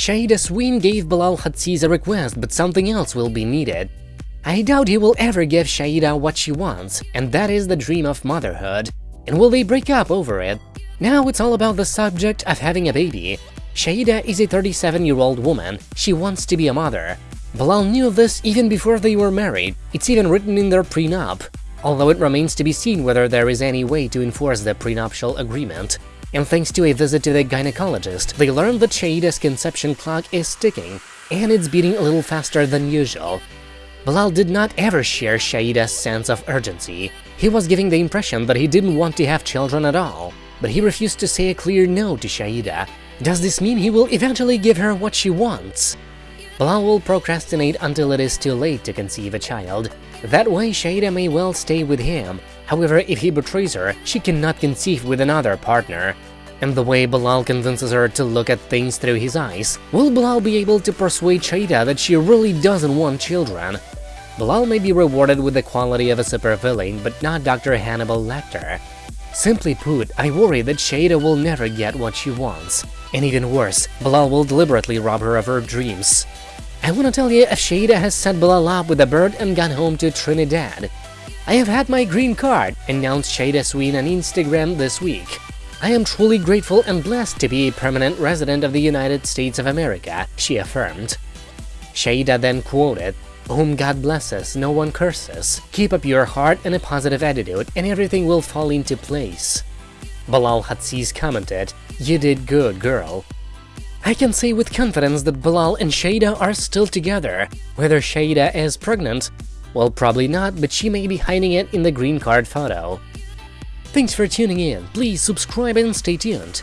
Shaeeda Sween gave Bilal Hazziez a request, but something else will be needed. I doubt he will ever give Shaeeda what she wants, and that is the dream of motherhood. And will they break up over it? Now it's all about the subject of having a baby. Shaeeda is a 37-year-old woman, she wants to be a mother. Bilal knew of this even before they were married, it's even written in their prenup, although it remains to be seen whether there is any way to enforce the prenuptial agreement. And thanks to a visit to the gynecologist, they learned that Shaeeda's conception clock is ticking, and it's beating a little faster than usual. Bilal did not ever share Shaeeda's sense of urgency. He was giving the impression that he didn't want to have children at all, but he refused to say a clear no to Shaeeda. Does this mean he will eventually give her what she wants? Bilal will procrastinate until it is too late to conceive a child. That way Shaeeda may well stay with him. However, if he betrays her, she cannot conceive with another partner. And the way Bilal convinces her to look at things through his eyes, will Bilal be able to persuade Shaeeda that she really doesn't want children? Bilal may be rewarded with the quality of a supervillain, but not Dr. Hannibal Lecter. Simply put, I worry that Shaeeda will never get what she wants. And even worse, Bilal will deliberately rob her of her dreams. I wanna tell you if Shaeeda has set Bilal up with a bird and gone home to Trinidad. I have had my green card, announced Shaeeda Sween on Instagram this week. I am truly grateful and blessed to be a permanent resident of the United States of America, she affirmed. Shaeeda then quoted, Whom God blesses, no one curses. Keep up your heart and a positive attitude, and everything will fall into place. Bilal Hazziez commented, You did good, girl. I can say with confidence that Bilal and Shaeeda are still together. Whether Shaeeda is pregnant? Well, probably not, but she may be hiding it in the green card photo. Thanks for tuning in, please subscribe and stay tuned.